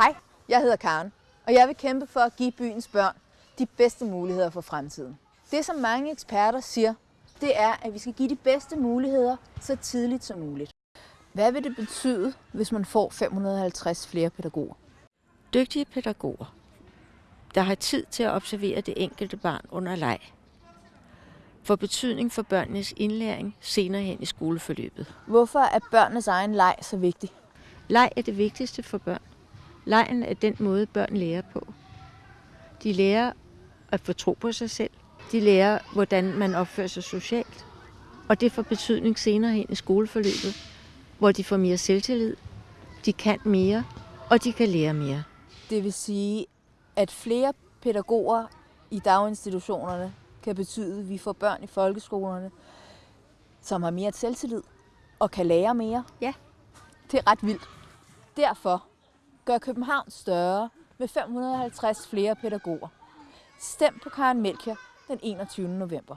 Hej, jeg hedder Karen, og jeg vil kæmpe for at give byens børn de bedste muligheder for fremtiden. Det, som mange eksperter siger, det er, at vi skal give de bedste muligheder så tidligt som muligt. Hvad vil det betyde, hvis man får 550 flere pædagoger? Dygtige pædagoger, der har tid til at observere det enkelte barn under leg, får betydning for børnenes indlæring senere hen i skoleforløbet. Hvorfor er børnenes egen leg så vigtig? Leg er det vigtigste for børn. Lejen er den måde, børn lærer på. De lærer at få tro på sig selv. De lærer, hvordan man opfører sig socialt. Og det får betydning senere hen i skoleforløbet, hvor de får mere selvtillid, de kan mere, og de kan lære mere. Det vil sige, at flere pædagoger i daginstitutionerne kan betyde, at vi får børn i folkeskolerne, som har mere selvtillid og kan lære mere. Ja. Det er ret vildt. Derfor gør København større med 550 flere pædagoger. Stem på Karen Melchior den 21. november.